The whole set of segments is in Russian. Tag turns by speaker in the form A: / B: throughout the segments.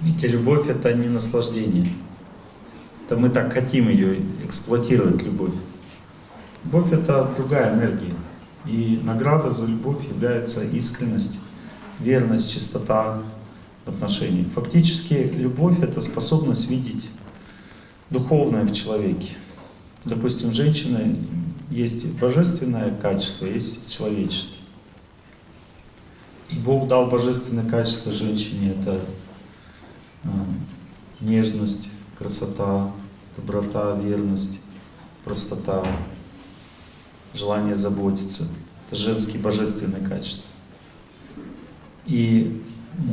A: Видите, любовь это не наслаждение. Это мы так хотим ее эксплуатировать, любовь. Любовь это другая энергия. И награда за любовь является искренность, верность, чистота в отношениях. Фактически любовь это способность видеть духовное в человеке. Допустим, женщина есть божественное качество, есть человеческое. И Бог дал божественное качество женщине, это нежность, красота, доброта, верность, простота, желание заботиться. Это женские божественные качества. И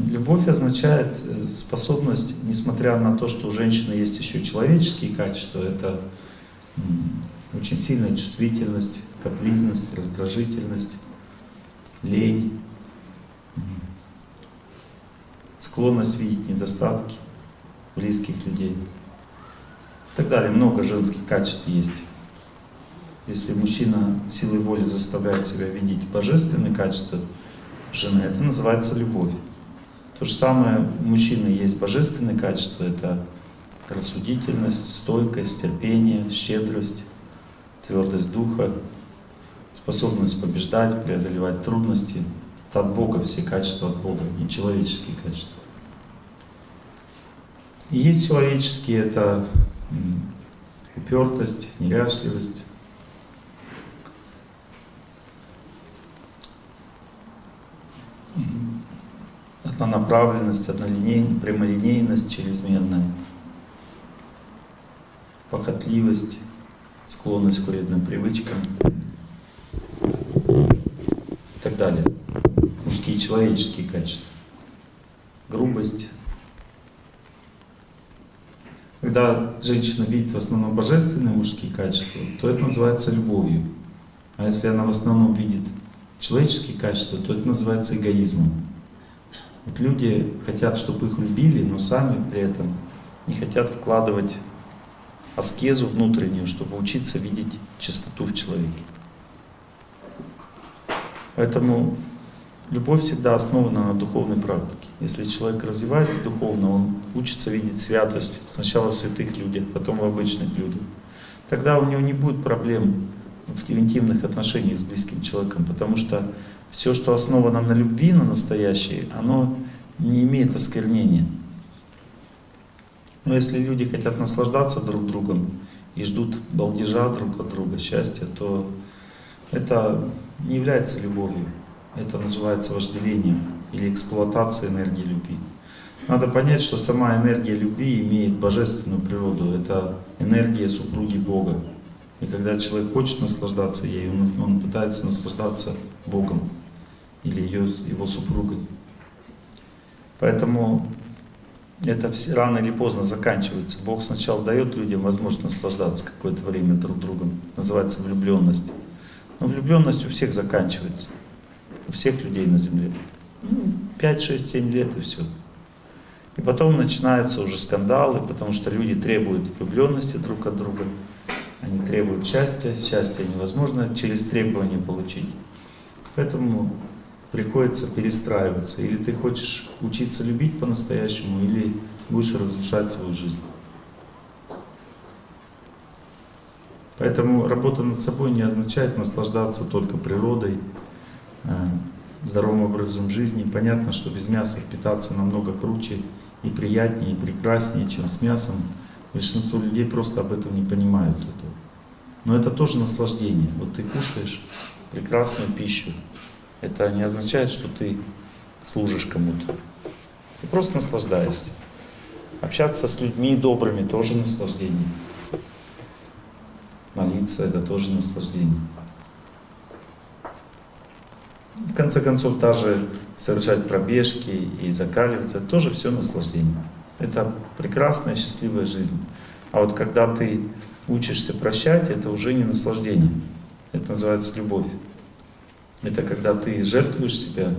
A: любовь означает э, способность, несмотря на то, что у женщины есть еще человеческие качества, это очень сильная чувствительность, капризность, раздражительность, лень, склонность видеть недостатки близких людей и так далее. Много женских качеств есть. Если мужчина силой воли заставляет себя видеть божественные качества жены, это называется любовь. То же самое у мужчины есть божественные качества, это рассудительность, стойкость, терпение, щедрость, твердость духа, способность побеждать, преодолевать трудности. Это от Бога все качества от Бога, не человеческие качества. Есть человеческие, это упертость, неряшливость, однонаправленность, однолинейность, прямолинейность чрезмерная, похотливость, склонность к вредным привычкам и так далее. Мужские человеческие качества. Грубость. Когда женщина видит в основном божественные мужские качества, то это называется любовью. А если она в основном видит человеческие качества, то это называется эгоизмом. Вот люди хотят, чтобы их любили, но сами при этом не хотят вкладывать аскезу внутреннюю, чтобы учиться видеть чистоту в человеке. Поэтому любовь всегда основана на духовной практике. Если человек развивается духовно, он учится видеть святость сначала в святых людях, потом в обычных людях. Тогда у него не будет проблем в интимных отношениях с близким человеком, потому что все, что основано на любви, на настоящей, оно не имеет осквернения. Но если люди хотят наслаждаться друг другом и ждут балдежа друг от друга, счастья, то это не является любовью. Это называется вожделением или эксплуатацией энергии любви. Надо понять, что сама энергия любви имеет божественную природу. Это энергия супруги Бога. И когда человек хочет наслаждаться ей, он, он пытается наслаждаться Богом или ее, его супругой. Поэтому это все, рано или поздно заканчивается. Бог сначала дает людям возможность наслаждаться какое-то время друг другом. Называется влюбленность. Но влюбленность у всех заканчивается. Всех людей на земле. 5, 6, 7 лет и все. И потом начинаются уже скандалы, потому что люди требуют влюбленности друг от друга. Они требуют счастья. Счастье невозможно через требования получить. Поэтому приходится перестраиваться. Или ты хочешь учиться любить по-настоящему, или будешь разрушать свою жизнь. Поэтому работа над собой не означает наслаждаться только природой, здоровым образом жизни. Понятно, что без мяса питаться намного круче и приятнее, и прекраснее, чем с мясом. Большинство людей просто об этом не понимают. Этого. Но это тоже наслаждение. Вот ты кушаешь прекрасную пищу, это не означает, что ты служишь кому-то. Ты просто наслаждаешься. Общаться с людьми добрыми тоже наслаждение. Молиться это тоже наслаждение. В конце концов, даже совершать пробежки и закаливаться, тоже все наслаждение. Это прекрасная, счастливая жизнь. А вот когда ты учишься прощать, это уже не наслаждение. Это называется любовь. Это когда ты жертвуешь себя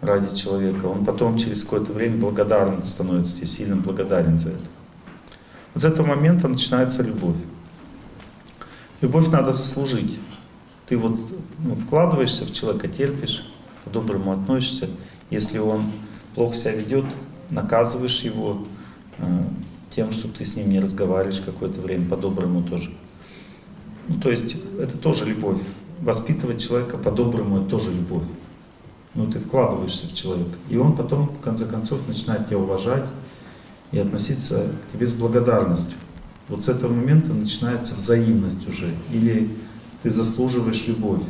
A: ради человека, он потом через какое-то время благодарен становится тебе, сильно благодарен за это. Вот с этого момента начинается любовь. Любовь надо заслужить. Ты вот ну, вкладываешься в человека, терпишь, по-доброму относишься. Если он плохо себя ведет, наказываешь его э, тем, что ты с ним не разговариваешь какое-то время, по-доброму тоже. Ну, то есть это тоже любовь. Воспитывать человека по-доброму это тоже любовь. Ну, ты вкладываешься в человека. И он потом, в конце концов, начинает тебя уважать и относиться к тебе с благодарностью. Вот с этого момента начинается взаимность уже. Или ты заслуживаешь любовь.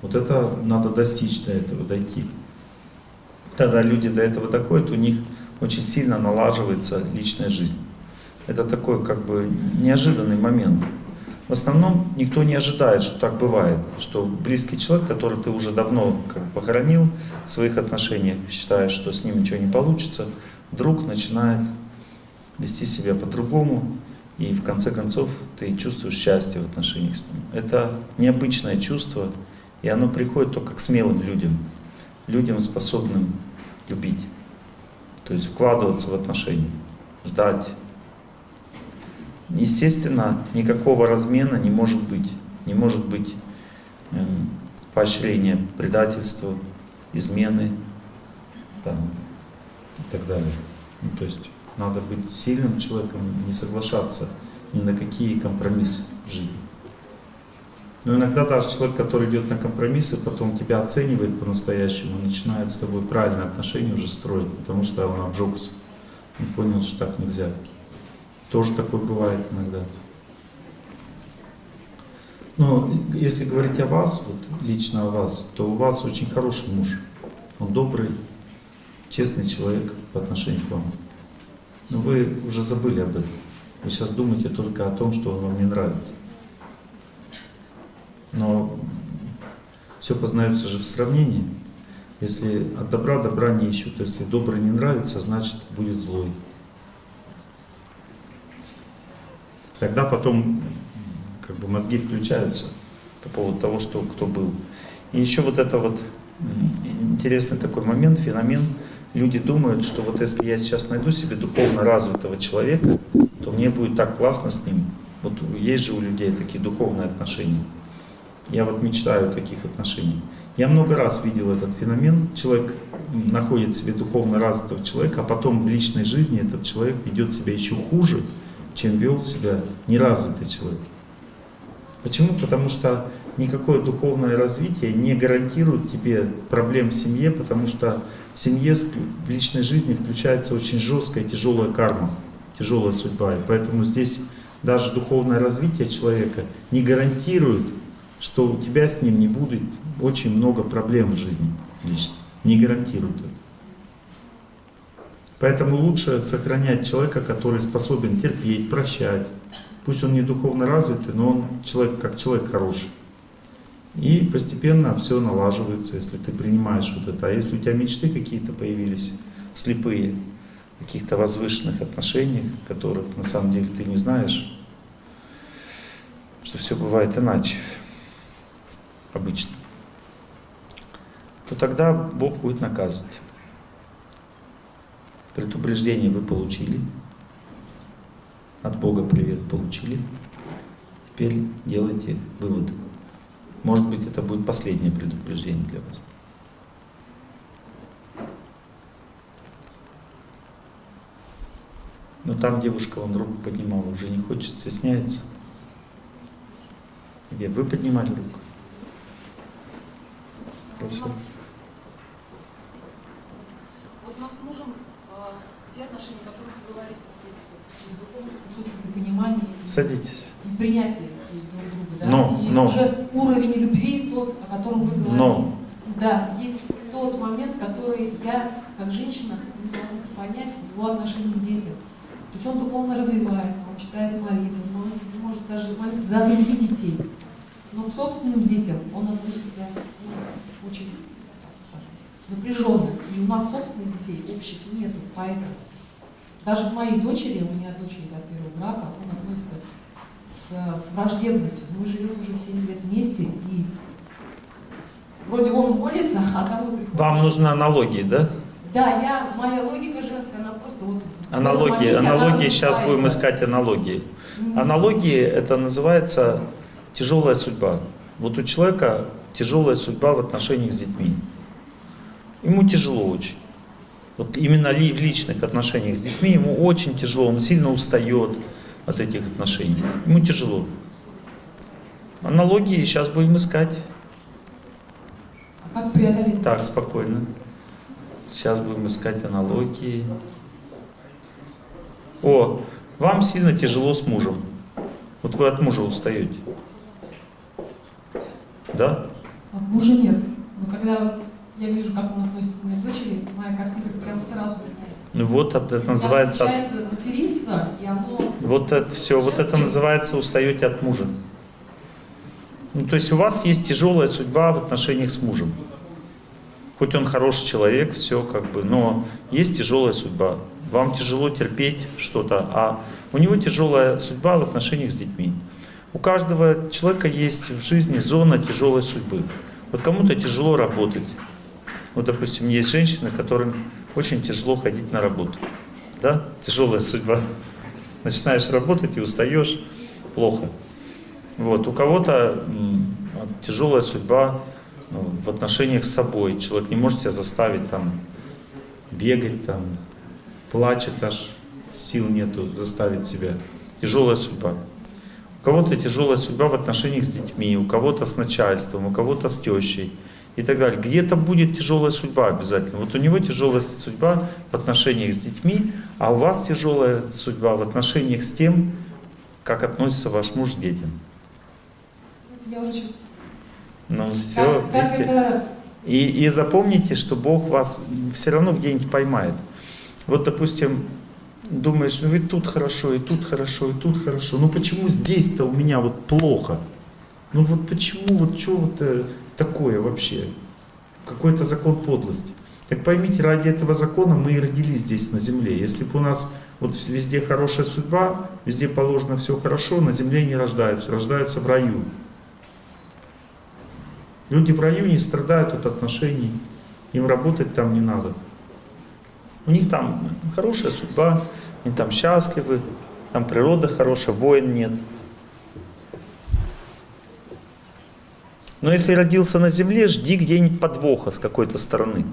A: Вот это надо достичь до этого, дойти. Когда люди до этого доходят, у них очень сильно налаживается личная жизнь. Это такой как бы неожиданный момент. В основном никто не ожидает, что так бывает, что близкий человек, который ты уже давно как похоронил в своих отношениях, считаешь, что с ним ничего не получится, вдруг начинает вести себя по-другому, и в конце концов ты чувствуешь счастье в отношениях с ним. Это необычное чувство, и оно приходит только к смелым людям, людям, способным любить, то есть вкладываться в отношения, ждать. Естественно, никакого размена не может быть. Не может быть эм, поощрения предательства, измены там, и так далее. Ну, то есть надо быть сильным человеком, не соглашаться ни на какие компромиссы в жизни. Но иногда даже человек, который идет на компромиссы, потом тебя оценивает по-настоящему, начинает с тобой правильные отношения уже строить, потому что он обжегся. Он понял, что так нельзя. Тоже такое бывает иногда. Но если говорить о вас, вот лично о вас, то у вас очень хороший муж. Он добрый, честный человек по отношению к вам. Но вы уже забыли об этом. Вы сейчас думаете только о том, что вам не нравится. Но все познается же в сравнении. Если от добра добра не ищут, если добрый не нравится, значит будет злой. Тогда потом как бы мозги включаются по поводу того, что кто был. И еще вот это вот интересный такой момент, феномен. Люди думают, что вот если я сейчас найду себе духовно развитого человека, то мне будет так классно с ним. Вот есть же у людей такие духовные отношения. Я вот мечтаю о таких отношениях. Я много раз видел этот феномен. Человек находит себе духовно развитого человека, а потом в личной жизни этот человек ведет себя еще хуже, чем вел себя неразвитый человек. Почему? Потому что никакое духовное развитие не гарантирует тебе проблем в семье, потому что в семье, в личной жизни включается очень жесткая, тяжелая карма, тяжелая судьба. И поэтому здесь даже духовное развитие человека не гарантирует что у тебя с ним не будет очень много проблем в жизни лично. Не гарантирует это. Поэтому лучше сохранять человека, который способен терпеть, прощать. Пусть он не духовно развитый, но он человек, как человек хороший. И постепенно все налаживается, если ты принимаешь вот это. А если у тебя мечты какие-то появились, слепые, каких-то возвышенных отношениях, которых на самом деле ты не знаешь, что все бывает иначе обычно, то тогда Бог будет наказывать. Предупреждение вы получили, от Бога привет получили, теперь делайте выводы. Может быть, это будет последнее предупреждение для вас. Но там девушка, он руку поднимала, уже не хочет, стесняется. Где? Вы поднимали руку?
B: Спасибо. Вот у нас с мужем те отношения, о которых вы говорите, вот эти понимание,
A: Садитесь.
B: и принятие?
A: Но,
B: и
A: но.
B: уже уровень любви, тот, о котором вы говорите.
A: Но.
B: Да, есть тот момент, который я, как женщина, не могу понять его отношении к детям. То есть он духовно развивается, он читает молитвы, молится, не может даже молиться за других детей. Но к собственным детям он относится ну, очень напряженно. И у нас собственных детей общих нету, поэтому даже к моей дочери, у меня дочь из от первого брака, он относится с, с враждебностью. Мы живем уже 7 лет вместе, и вроде он молится, а там мы приходим.
A: Вам нужны аналогии, да?
B: Да, я, моя логика женская, она просто вот...
A: Аналогии,
B: моменте
A: аналогии, сейчас будем искать аналогии.
B: Мгм.
A: Аналогии это называется тяжелая судьба. Вот у человека тяжелая судьба в отношениях с детьми. Ему тяжело очень. Вот именно в личных отношениях с детьми ему очень тяжело, он сильно устает от этих отношений. Ему тяжело. Аналогии сейчас будем искать.
B: А как преодолеть?
A: Так, спокойно. Сейчас будем искать аналогии. О, вам сильно тяжело с мужем. Вот вы от мужа устаете. Да?
B: От мужа нет. Но когда я вижу, как он относится к моей дочери, моя картинка прям сразу.
A: Ну вот это, называется...
B: И оно...
A: Вот это все, вот это называется устаете от мужа. Ну, то есть у вас есть тяжелая судьба в отношениях с мужем. Хоть он хороший человек, все как бы, но есть тяжелая судьба. Вам тяжело терпеть что-то, а у него тяжелая судьба в отношениях с детьми. У каждого человека есть в жизни зона тяжелой судьбы. Вот кому-то тяжело работать. Вот, допустим, есть женщины, которым очень тяжело ходить на работу. Да? Тяжелая судьба. Начинаешь работать и устаешь, плохо. Вот. У кого-то тяжелая судьба ну, в отношениях с собой. Человек не может себя заставить там бегать, там, плачет аж, сил нету заставить себя. Тяжелая судьба. У кого-то тяжелая судьба в отношениях с детьми, у кого-то с начальством, у кого-то с тещей и так далее. Где-то будет тяжелая судьба обязательно. Вот у него тяжелая судьба в отношениях с детьми, а у вас тяжелая судьба в отношениях с тем, как относится ваш муж к детям.
B: Я уже чувствую.
A: Ну все,
B: как, как
A: видите.
B: это...
A: И, и запомните, что Бог вас все равно где-нибудь поймает. Вот, допустим, думаешь, ну ведь тут хорошо, и тут хорошо, и тут хорошо. Ну почему здесь-то у меня вот плохо? Ну вот почему, вот что вот э, такое вообще? Какой-то закон подлости. Так поймите, ради этого закона мы и родились здесь на земле. Если бы у нас вот везде хорошая судьба, везде положено все хорошо, на земле не рождаются, рождаются в раю. Люди в раю не страдают от отношений, им работать там не надо. У них там хорошая судьба, они там счастливы, там природа хорошая, войн нет. Но если родился на земле, жди где-нибудь подвоха с какой-то стороны.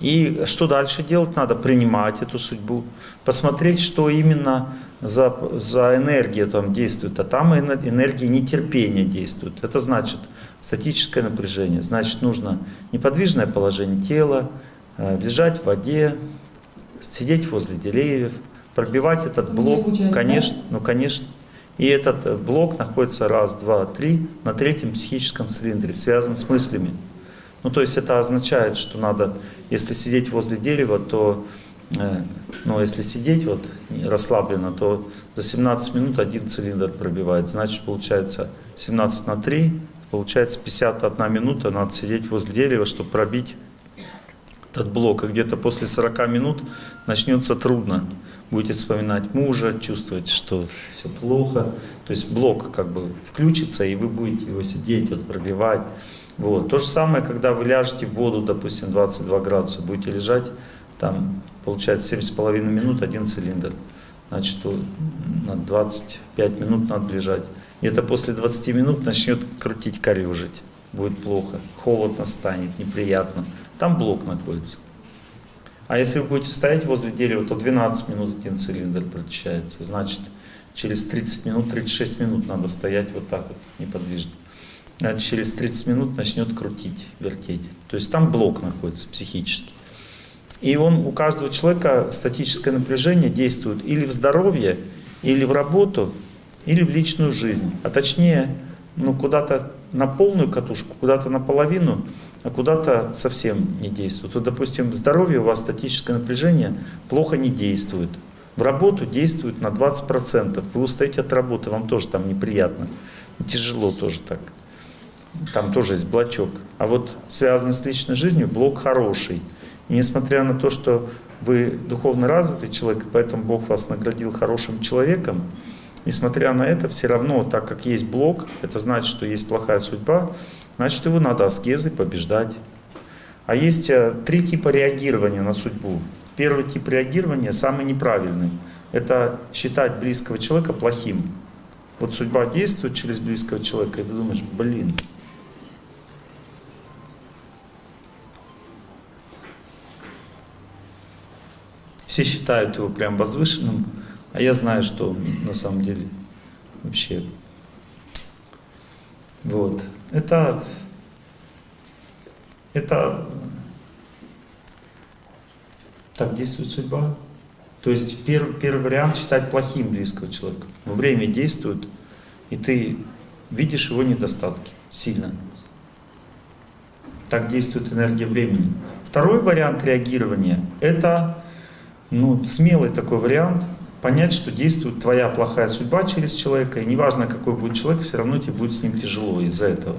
A: И что дальше делать? Надо принимать эту судьбу, посмотреть, что именно за, за энергия там действует. А там энергия нетерпения действует. Это значит статическое напряжение. Значит, нужно неподвижное положение тела, э, лежать в воде, сидеть возле деревьев, пробивать этот блок.
B: Участь,
A: конечно, ну конечно. И этот э, блок находится раз, два, три на третьем психическом цилиндре, связан с мыслями. Ну, то есть это означает, что надо, если сидеть возле дерева, то, э, ну, если сидеть вот расслабленно, то за 17 минут один цилиндр пробивает. Значит, получается 17 на 3, получается 51 минута надо сидеть возле дерева, чтобы пробить этот блок. И где-то после 40 минут начнется трудно. Будете вспоминать мужа, чувствовать, что все плохо. То есть блок как бы включится, и вы будете его сидеть, вот, пробивать. Вот. То же самое, когда вы ляжете в воду, допустим, 22 градуса, будете лежать, там получается 7,5 минут один цилиндр. Значит, на 25 минут надо лежать. Где-то после 20 минут начнет крутить корежить. Будет плохо, холодно станет, неприятно. Там блок находится. А если вы будете стоять возле дерева, то 12 минут один цилиндр прочищается. Значит, через 30 минут, 36 минут надо стоять вот так вот, неподвижно через 30 минут начнет крутить, вертеть. То есть там блок находится психический. И он у каждого человека статическое напряжение действует или в здоровье, или в работу, или в личную жизнь. А точнее, ну куда-то на полную катушку, куда-то наполовину, а куда-то совсем не действует. Вот, допустим, здоровье у вас статическое напряжение плохо не действует. В работу действует на 20%. Вы устаете от работы, вам тоже там неприятно. Тяжело тоже так там тоже есть блочок. А вот связанный с личной жизнью блок хороший. И несмотря на то, что вы духовно развитый человек, поэтому Бог вас наградил хорошим человеком, несмотря на это, все равно, так как есть блок, это значит, что есть плохая судьба, значит, его надо аскезой побеждать. А есть э, три типа реагирования на судьбу. Первый тип реагирования, самый неправильный, это считать близкого человека плохим. Вот судьба действует через близкого человека, и ты думаешь, блин, Все считают его прям возвышенным, а я знаю, что на самом деле вообще. Вот. Это, это так действует судьба. То есть первый, первый вариант считать плохим близкого человека. Но время действует, и ты видишь его недостатки сильно. Так действует энергия времени. Второй вариант реагирования – это ну, смелый такой вариант, понять, что действует твоя плохая судьба через человека, и неважно, какой будет человек, все равно тебе будет с ним тяжело из-за этого.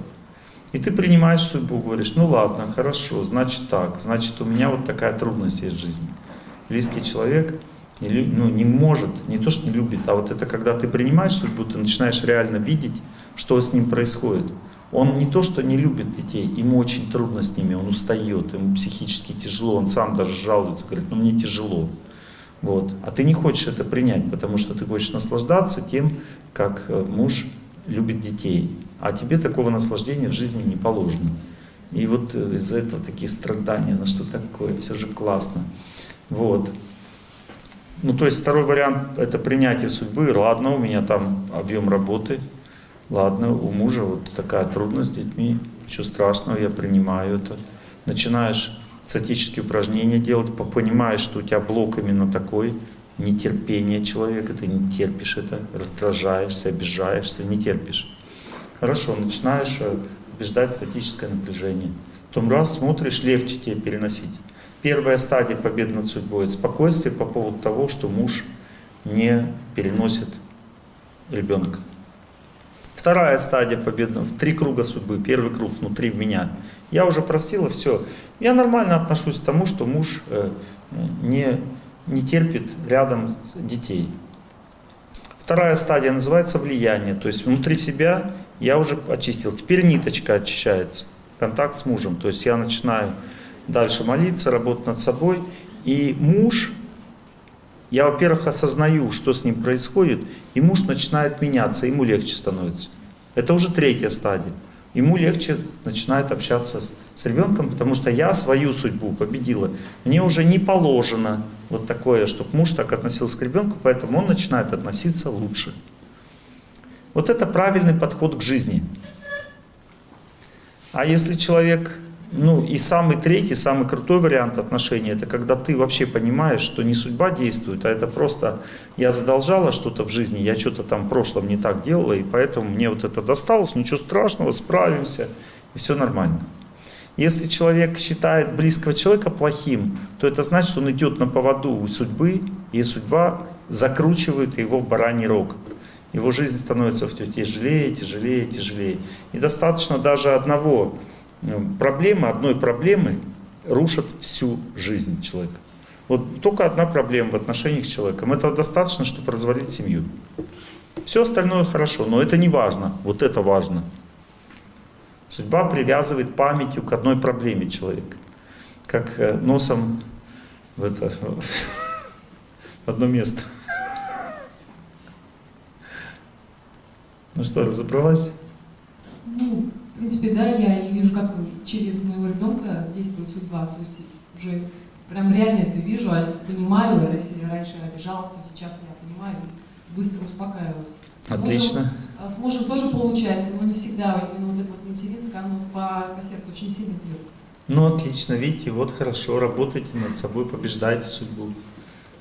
A: И ты принимаешь судьбу, говоришь, ну ладно, хорошо, значит так, значит у меня вот такая трудность есть в жизни. Близкий человек не, ну, не может, не то что не любит, а вот это когда ты принимаешь судьбу, ты начинаешь реально видеть, что с ним происходит. Он не то, что не любит детей, ему очень трудно с ними, он устает, ему психически тяжело, он сам даже жалуется, говорит, ну мне тяжело. Вот. А ты не хочешь это принять, потому что ты хочешь наслаждаться тем, как э, муж любит детей. А тебе такого наслаждения в жизни не положено. И вот э, из-за этого такие страдания, ну что такое, все же классно. Вот. Ну, то есть второй вариант – это принятие судьбы. Ладно, у меня там объем работы. Ладно, у мужа вот такая трудность с детьми. Ничего страшного, я принимаю это. Начинаешь статические упражнения делать, понимаешь, что у тебя блок именно такой, нетерпение человека, ты не терпишь это, раздражаешься, обижаешься, не терпишь. Хорошо, начинаешь э, побеждать статическое напряжение. Потом раз смотришь, легче тебе переносить. Первая стадия победы над судьбой – спокойствие по поводу того, что муж не переносит ребенка. Вторая стадия победы, три круга судьбы. Первый круг внутри меня. Я уже простила, все. Я нормально отношусь к тому, что муж э, не, не терпит рядом детей. Вторая стадия называется влияние. То есть внутри себя я уже очистил. Теперь ниточка очищается. Контакт с мужем. То есть я начинаю дальше молиться, работать над собой. И муж, я, во-первых, осознаю, что с ним происходит, и муж начинает меняться, ему легче становится. Это уже третья стадия. Ему легче начинает общаться с, с ребенком, потому что я свою судьбу победила. Мне уже не положено вот такое, чтобы муж так относился к ребенку, поэтому он начинает относиться лучше. Вот это правильный подход к жизни. А если человек ну и самый третий, самый крутой вариант отношений, это когда ты вообще понимаешь, что не судьба действует, а это просто я задолжала что-то в жизни, я что-то там в прошлом не так делала, и поэтому мне вот это досталось, ничего страшного, справимся, и все нормально. Если человек считает близкого человека плохим, то это значит, что он идет на поводу у судьбы, и судьба закручивает его в бараний рог. Его жизнь становится все тяжелее, тяжелее, тяжелее. И достаточно даже одного проблема, одной проблемы рушат всю жизнь человека. Вот только одна проблема в отношениях с человеком. Этого достаточно, чтобы развалить семью. Все остальное хорошо, но это не важно. Вот это важно. Судьба привязывает памятью к одной проблеме человека. Как э, носом в, это, в одно место. Ну что, разобралась?
B: Ну, принципе, да, я и вижу, как через моего ребенка действует судьба. То есть уже прям реально это вижу, а понимаю, если раньше обижалась, то сейчас я понимаю и быстро успокаиваюсь.
A: Отлично. Мужем,
B: а с мужем тоже получается, но не всегда именно вот это вот материнское, оно по, по сердцу очень сильно бьет.
A: Ну, отлично, видите, вот хорошо, работайте над собой, побеждайте судьбу.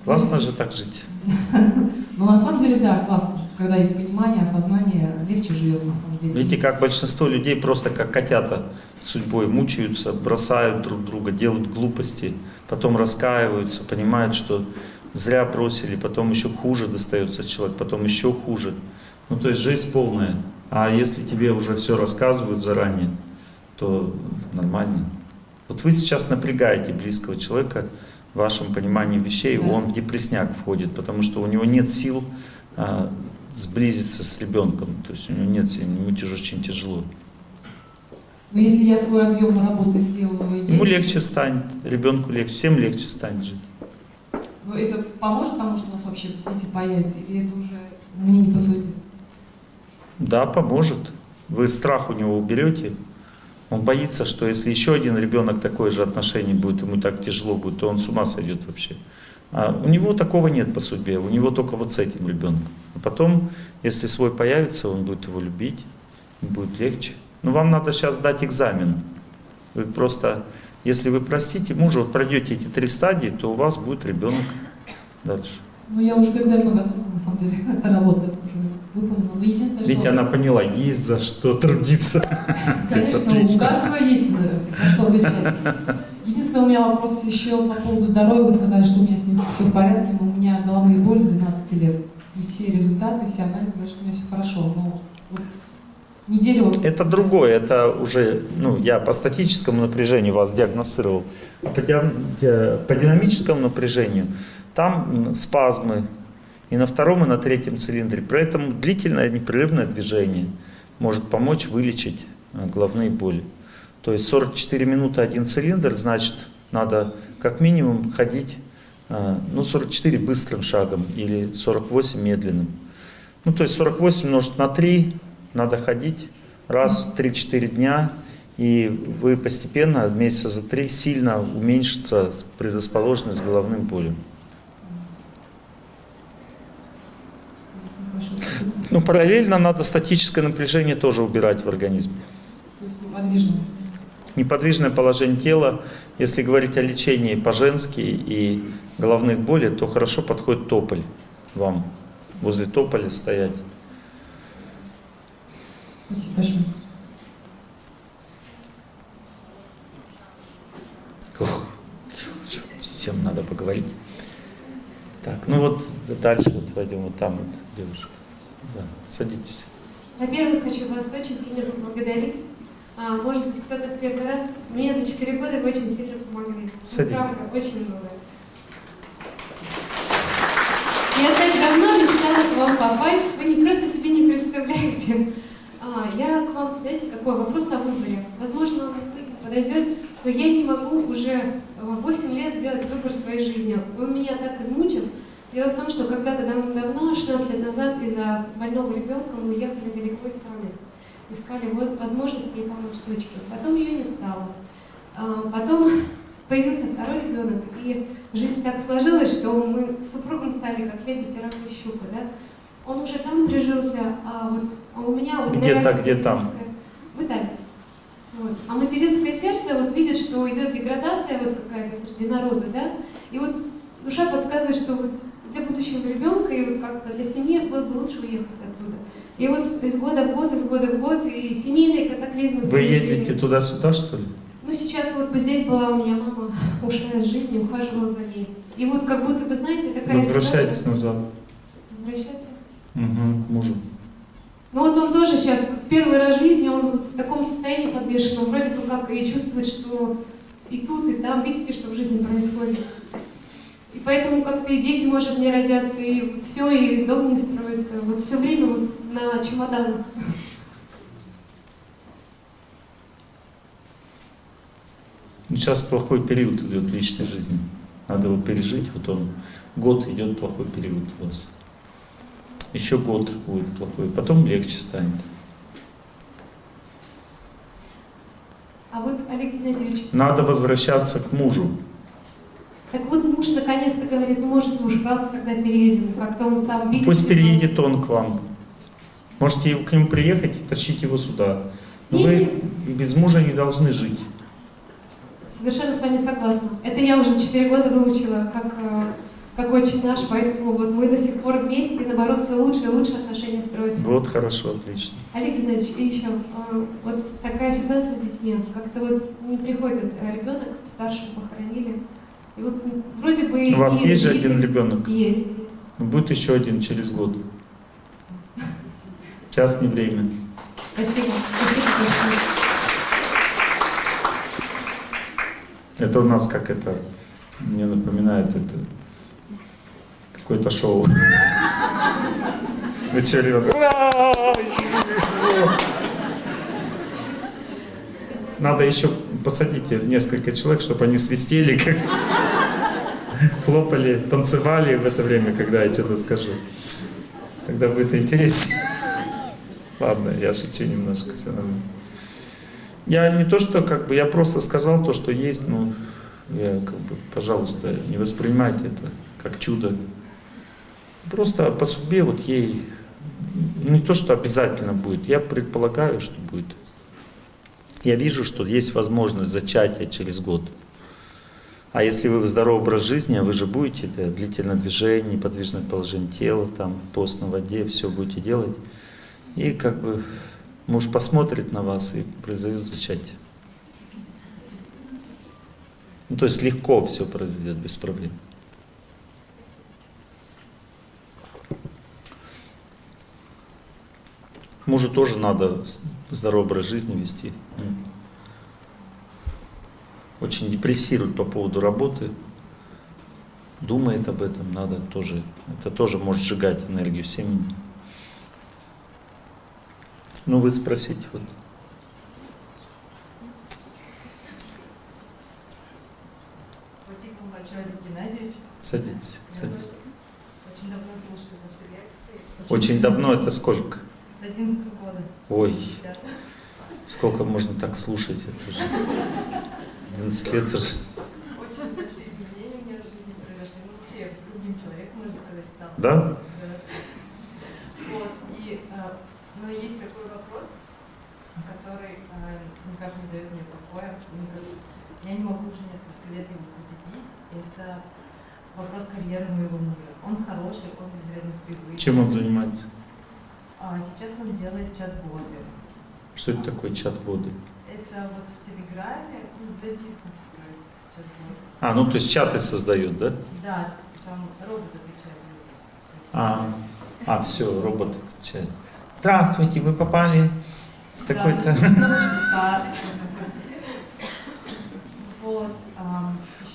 A: Классно же так жить.
B: Ну, на самом деле, да, классно, когда есть понимание, осознание, легче живется, на самом деле.
A: Видите, как большинство людей просто как котята судьбой мучаются, бросают друг друга, делают глупости, потом раскаиваются, понимают, что зря бросили, потом еще хуже достается человек, потом еще хуже. Ну, то есть жизнь полная. А если тебе уже все рассказывают заранее, то нормально. Вот вы сейчас напрягаете близкого человека, в вашем понимании вещей, да. он в депресняк входит, потому что у него нет сил а, сблизиться с ребенком, то есть у него нет сил, ему очень тяжело.
B: Но если я свой объем работы сделаю...
A: Ему легче станет, ребенку легче, всем легче станет жить.
B: Но это поможет тому, что у нас вообще дети появятся, или это уже мне не по сути?
A: Да, поможет. Вы страх у него уберете, он боится, что если еще один ребенок такое же отношение будет, ему так тяжело будет, то он с ума сойдет вообще. А у него такого нет по судьбе, у него только вот с этим ребенком. А потом, если свой появится, он будет его любить, будет легче. Но вам надо сейчас сдать экзамен. Вы просто, если вы простите мужа, вот пройдете эти три стадии, то у вас будет ребенок дальше.
B: Ну, я уже к экзамену готова, на самом деле. Работа уже выполнена. Но единственное,
A: Ведь
B: что...
A: она поняла, есть за что трудиться.
B: Конечно, у каждого есть за на что отвечать. Единственное, у меня вопрос еще по поводу здоровья. Вы сказали, что у меня с ним все в порядке, но у меня головные боли с 12 лет. И все результаты, все анализы говорят, что у меня все хорошо. Но вот неделю
A: Это другое, это уже, ну, я по статическому напряжению вас диагностировал. По, диам- ди- по динамическому напряжению там спазмы и на втором, и на третьем цилиндре. При этом длительное непрерывное движение может помочь вылечить э, головные боли. То есть 44 минуты один цилиндр, значит, надо как минимум ходить, э, ну, 44 быстрым шагом или 48 медленным. Ну, то есть 48 умножить на 3, надо ходить раз в 3-4 дня, и вы постепенно, месяца за 3, сильно уменьшится предрасположенность к головным болям.
B: хорошо.
A: Ну, параллельно надо статическое напряжение тоже убирать в организме.
B: есть подвижно.
A: Неподвижное положение тела, если говорить о лечении по-женски и головных болей, то хорошо подходит тополь вам. Возле тополя стоять.
B: Спасибо большое.
A: Ух, с кем надо поговорить. Так, ну вот дальше вот пойдем, вот там вот девушка. Да, садитесь.
C: Во-первых, хочу вас очень сильно поблагодарить. А, может быть, кто-то в первый раз. Мне за 4 года вы очень сильно помогли. Ну,
A: Садитесь.
C: Правда, очень много. Я так давно мечтала к вам попасть. Вы не просто себе не представляете. А, я к вам, знаете, какой вопрос о выборе. Возможно, он подойдет, но я не могу уже 8 лет сделать выбор своей жизни. Он меня так измучил. Дело в том, что когда-то давно, 16 лет назад, из-за больного ребенка мы уехали далеко из страны. Искали вот возможности ей помочь дочке. Потом ее не стало. А, Потом появился второй ребенок, и жизнь так сложилась, что мы с супругом стали как лебедь и рак и щука, да? Он уже там прижился, а вот а у меня вот...
A: Где-то, где там?
C: В Италии. Вот. А материнское сердце вот видит, что идет деградация вот какая-то среди народа, да? И вот душа подсказывает, что вот для будущего ребенка и вот как-то для семьи было бы лучше уехать оттуда. И вот из года в год, из года в год, и семейные катаклизмы.
A: Вы ездите туда-сюда, что ли?
C: Ну, сейчас вот бы здесь была у меня мама, ушла из жизни, ухаживала за ней. И вот как будто бы, знаете, такая
A: Возвращайтесь
C: ситуация-
A: назад.
C: Возвращаться?
A: Угу, мужу.
C: Ну вот он тоже сейчас, первый раз в жизни, он вот в таком состоянии подвешенном, вроде бы как и чувствует, что и тут, и там, видите, что в жизни происходит. И поэтому как-то и дети, может, не родятся, и все, и дом не строится. Вот все время вот на чемоданах.
A: Сейчас плохой период идет в личной жизни. Надо его пережить. Вот он, год идет плохой период у вас. Еще год будет плохой, потом легче станет.
C: А вот, Олег Геннадьевич,
A: Надо возвращаться к мужу.
C: Так вот муж наконец-то говорит, ну может муж, правда, тогда переедем. Как-то он сам видит.
A: Пусть переедет он к вам. Можете к нему приехать и тащить его сюда. Но вы без мужа не должны жить.
C: Совершенно с вами согласна. Это я уже за 4 года выучила, как, э, как очень наш, поэтому вот мы до сих пор вместе, и наоборот, все лучше и лучше отношения строятся.
A: Вот хорошо, отлично.
C: Олег Геннадьевич, и еще, э, вот такая ситуация с детьми, как-то вот не приходит э, ребенок, старшего похоронили, и вот вроде бы...
A: У вас есть же один ребенок?
C: Есть.
A: Ну, Будет еще один через год. Сейчас не время.
C: Спасибо. Спасибо большое.
A: Это у нас как это, мне напоминает это какое-то шоу. Вы че, ребята? Надо еще посадите несколько человек, чтобы они свистели, как хлопали, танцевали в это время, когда я что-то скажу. Тогда будет интереснее. Ладно, я шучу немножко, все равно. Я не то, что как бы, я просто сказал то, что есть, но я как бы, пожалуйста, не воспринимайте это как чудо. Просто по судьбе вот ей ну, не то, что обязательно будет, я предполагаю, что будет. Я вижу, что есть возможность зачатия через год. А если вы здоровый образ жизни, вы же будете это длительное движение, неподвижное положение тела, там, пост на воде, все будете делать. И как бы муж посмотрит на вас и произойдет зачатие. Ну, то есть легко все произойдет, без проблем. Мужу тоже надо здоровый образ жизни вести. Очень депрессирует по поводу работы, думает об этом, надо тоже, это тоже может сжигать энергию семьи. Ну вы спросите вот. Садитесь, садитесь.
D: Очень давно
A: это сколько?
D: С 11 года.
A: Ой, сколько можно так слушать, это уже 11 лет уже.
D: Очень большие изменения у меня в жизни произошли. Ну, вообще, я другим человеком, можно сказать, стала.
A: Да?
D: Вот, и а, но есть такой вопрос, который а, никак не дает мне покоя. Я не могу уже несколько лет его победить. Это вопрос карьеры моего мужа. Он хороший, он из вредных привычек.
A: Чем он занимается?
D: А сейчас он делает чат-боты.
A: Что это такое чат-боды?
D: Это вот в Телеграме, ну, для бизнеса, то есть чат-бот.
A: А, ну то есть чаты создает, да?
D: Да, там робот отвечает.
A: А, а все, робот отвечает. Здравствуйте, вы попали в такой-то...
D: ну, еще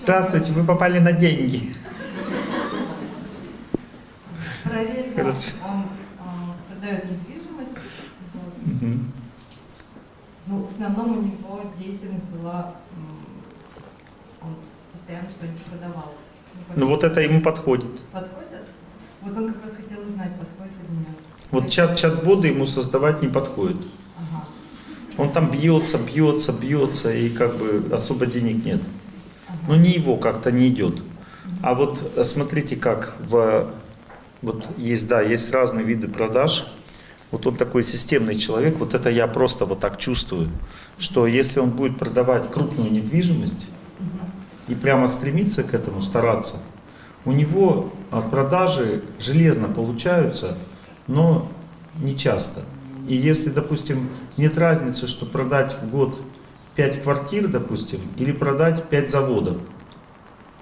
A: Здравствуйте, вы попали на деньги. Хорошо.
D: он продает недвижимость. вот.
A: Мгм.
D: Ну, в основном у него деятельность была, он постоянно что-нибудь продавал.
A: Ну вот это ему подходит.
D: Подходит? Вот он как раз хотел узнать, подходит или нет.
A: Вот чат чат-боды ему создавать не подходит.
D: Ага.
A: Он там бьется, бьется, бьется, и как бы особо денег нет.
D: ага.
A: Но не его как-то не идет. А вот э, смотрите, как в вот есть, да, есть разные виды продаж. Вот он такой системный человек, вот это я просто вот так чувствую, что если он будет продавать крупную недвижимость и прямо стремиться к этому, стараться, у него а, продажи железно получаются, но не часто. И если, допустим, нет разницы, что продать в год 5 квартир, допустим, или продать 5 заводов,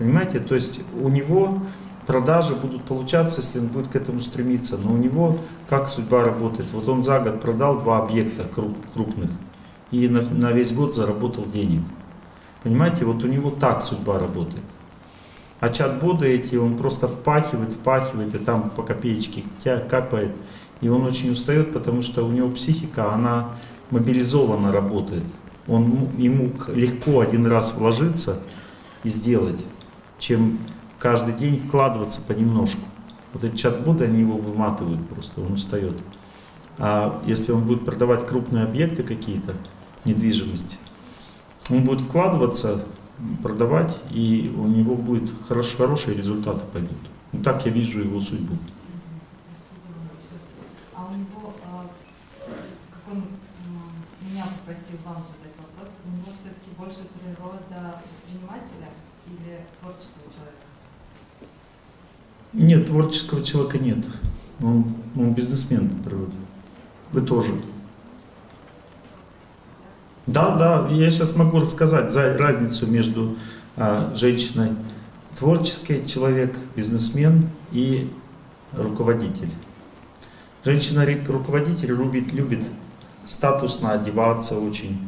A: Понимаете? То есть у него продажи будут получаться, если он будет к этому стремиться. Но у него как судьба работает? Вот он за год продал два объекта круп- крупных и на, на весь год заработал денег. Понимаете? Вот у него так судьба работает. А чат-боты эти, он просто впахивает, впахивает, и там по копеечке капает. И он очень устает, потому что у него психика, она мобилизованно работает. Он, ему легко один раз вложиться и сделать, чем каждый день вкладываться понемножку. Вот эти чат-боты, они его выматывают просто, он устает. А если он будет продавать крупные объекты какие-то, недвижимость, он будет вкладываться, продавать, и у него будет хорош, хорошие результаты пойдут. Ну, так я вижу его судьбу.
D: А у него, а, как он меня попросил вам задать вопрос, у него все-таки больше природа предпринимателя или творческого человека?
A: Нет, творческого человека нет. Он, он бизнесмен по природе. Вы тоже. Да, да, я сейчас могу рассказать за разницу между а, женщиной творческий человек, бизнесмен и руководитель. Женщина руководитель любит, любит статусно одеваться очень,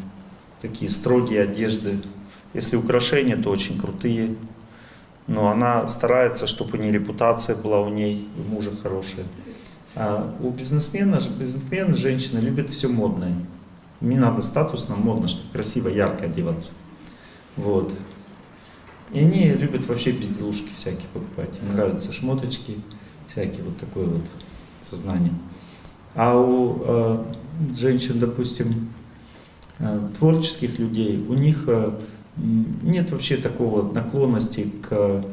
A: такие строгие одежды. Если украшения, то очень крутые. Но она старается, чтобы у нее репутация была у ней, у мужа хорошая. А у бизнесмена, бизнесмен, женщина любит все модное. Мне надо статусно, модно, чтобы красиво, ярко одеваться. Вот. И они любят вообще безделушки всякие покупать. Им нравятся шмоточки, всякие вот такое вот сознание. А у э, женщин, допустим, э, творческих людей, у них э, нет вообще такого наклонности к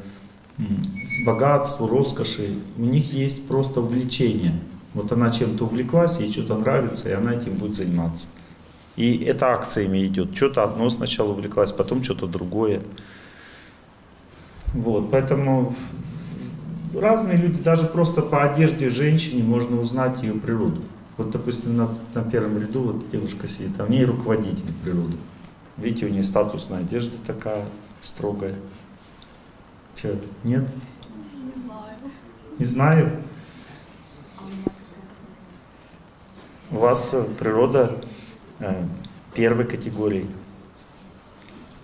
A: богатству, роскоши. У них есть просто увлечение. Вот она чем-то увлеклась, ей что-то нравится, и она этим будет заниматься. И это акциями идет. Что-то одно сначала увлеклась, потом что-то другое. Вот, поэтому разные люди, даже просто по одежде женщине можно узнать ее природу. Вот, допустим, на, на первом ряду вот девушка сидит, а в ней руководитель природы. Видите, у нее статусная одежда такая строгая. Че, нет?
E: Не знаю.
A: Не знаю. У вас э, природа э, первой категории.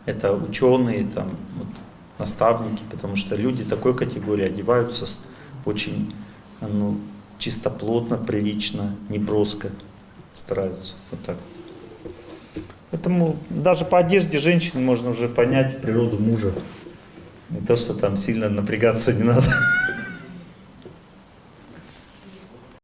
A: Это ученые, там, вот, наставники, потому что люди такой категории одеваются очень ну, чистоплотно, прилично, не броско стараются. Вот так. Поэтому даже по одежде женщин можно уже понять природу мужа. Не то, что там сильно напрягаться не надо.